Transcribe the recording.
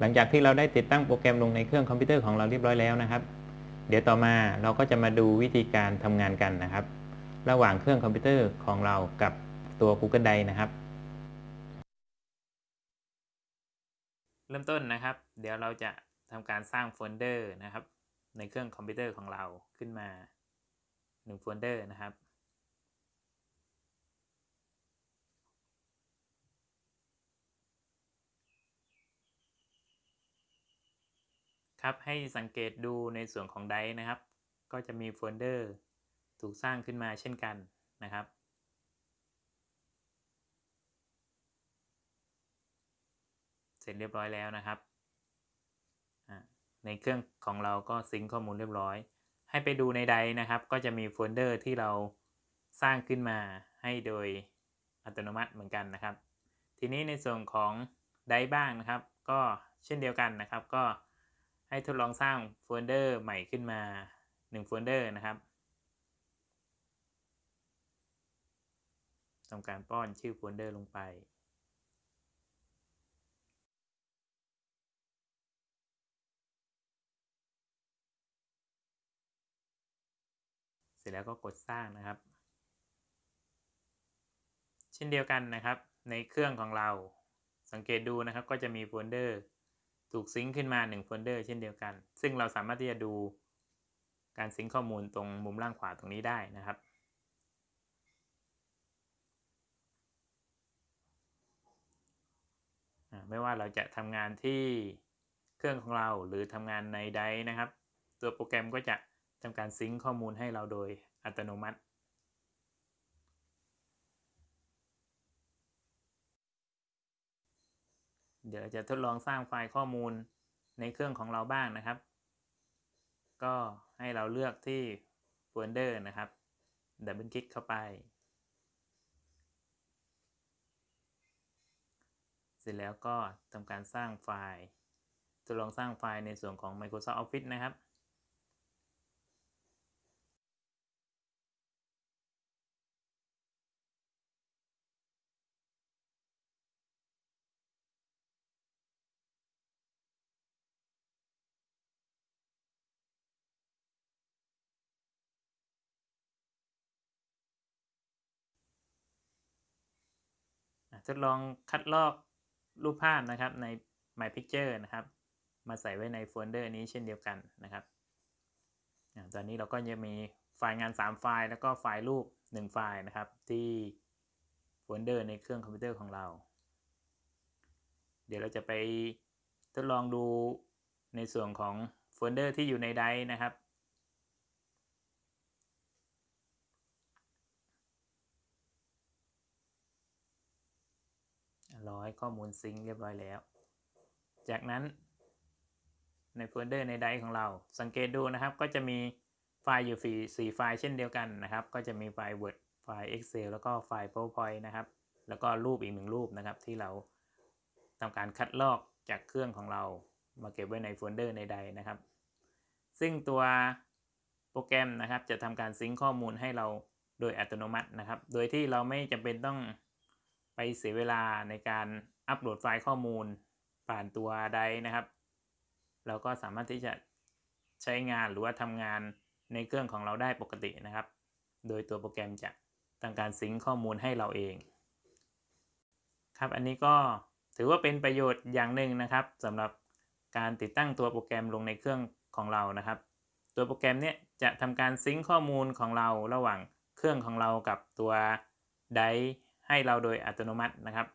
หลังจากที่เราได้ติดตั้งโปรแกรมลงในเครื่องคอมพิวเตอร์ของเราเรียบร้อยแล้วนะครับ เดี๋ยวต่อมาเราก็จะมาดูวิธีการทำงานกันนะครับ ระหว่างเครื่องคอมพิวเตอร์ของเรากับตัว Google Drive นะครับ เริ่มต้นนะครับ เดี๋ยวเราจะทำการสร้างโฟลเดอร์นะครับ ในเครื่องคอมพิวเตอร์ของเราขึ้นมา1โฟลเดอร์นะครับ ครับ ให้สังเกตดูในส่วนของไดนะครับ ก็จะมีโฟลเดอร์ถูกสร้างขึ้นมาเช่นกันนะครับ เสร็จเรียบร้อยแล้วนะครับ ในเครื่องของเราก็ซิงค์ข้อมูลเรียบร้อย ให้ไปดูในไดนะครับ ก็จะมีโฟลเดอร์ที่เราสร้างขึ้นมาให้โดยอัตโนมัติเหมือนกันนะครับ ทีนี้ในส่วนของไดบ้างนะครับ ก็เช่นเดียวกันนะครับ ก็ ให้ทดลองสร้างโฟลเดอร์ใหม่ขึ้นมา1โฟลเดอร์นะครับทำการป้อนชื่อโฟลเดอร์ลงไป เสร็จแล้วก็กดสร้างนะครับ เช่นเดียวกันนะครับ ในเครื่องของเราสังเกตดูนะครับก็จะมีโฟลเดอร์ ถูก sync ขึ้นมา1โฟลเดอร์เช่นเดียวกัน ซึ่งเราสามารถที่จะดูการ sync ข้อมูลตรงมุมล่างขวาตรงนี้ได้นะครับ ไม่ว่าเราจะทำงานที่เครื่องของเราหรือทำงานในไดนะครับ ตัวโปรแกรมก็จะทำการ sync ข้อมูลให้เราโดยอัตโนมัติ เดี๋ยวเราจะทดลองสร้างไฟล์ข้อมูลในเครื่องของเราบ้างนะครับ ก็ให้เราเลือกที่โฟลเดอร์นะครับ double click เข้าไป เสร็จแล้วก็ทำการสร้างไฟล์ทดลองสร้างไฟล์ในส่วนของ Microsoft Office นะครับ ทดลองคัดลอกรูปภาพนะครับใน My Picture นะครับ มาใส่ไว้ในโฟลเดอร์นี้เช่นเดียวกันนะครับ ตอนนี้เราก็จะมีไฟล์งาน 3 ไฟล์ แล้วก็ไฟล์รูป 1 ไฟล์นะครับ ที่โฟลเดอร์ในเครื่องคอมพิวเตอร์ของเรา เดี๋ยวเราจะไปทดลองดูในส่วนของโฟลเดอร์ที่อยู่ใน Drive นะครับ ร้อยข้อมูล sync เรียบร้อยแล้ว จากนั้นในโฟลเดอร์ OneDrive ของเรา สังเกตดูนะครับ ก็จะมีไฟล์อยู่สี่ไฟล์เช่นเดียวกันนะครับ ก็จะมีไฟล์ Word ไฟล์ Excel แล้วก็ไฟล์ PowerPoint นะครับ แล้วก็รูปอีกหนึ่งรูปนะครับ ที่เราทำการคัดลอกจากเครื่องของเรามาเก็บไว้ในโฟลเดอร์ OneDrive นะครับ ซึ่งตัวโปรแกรมนะครับ จะทำการ sync ข้อมูลให้เราโดยอัตโนมัตินะครับ โดยที่เราไม่จำเป็นต้อง ไปเสียเวลาในการอัปโหลดไฟล์ข้อมูลผ่านตัวใดนะครับ เราก็สามารถที่จะใช้งานหรือว่าทำงานในเครื่องของเราได้ปกตินะครับ โดยตัวโปรแกรมจะทำการซิงค์ข้อมูลให้เราเอง ครับอันนี้ก็ถือว่าเป็นประโยชน์อย่างหนึ่งนะครับสำหรับการติดตั้งตัวโปรแกรมลงในเครื่องของเรานะครับ ตัวโปรแกรมเนี้ยจะทำการซิงค์ข้อมูลของเราระหว่างเครื่องของเรากับตัวได ให้เราโดยอัตโนมัตินะครับ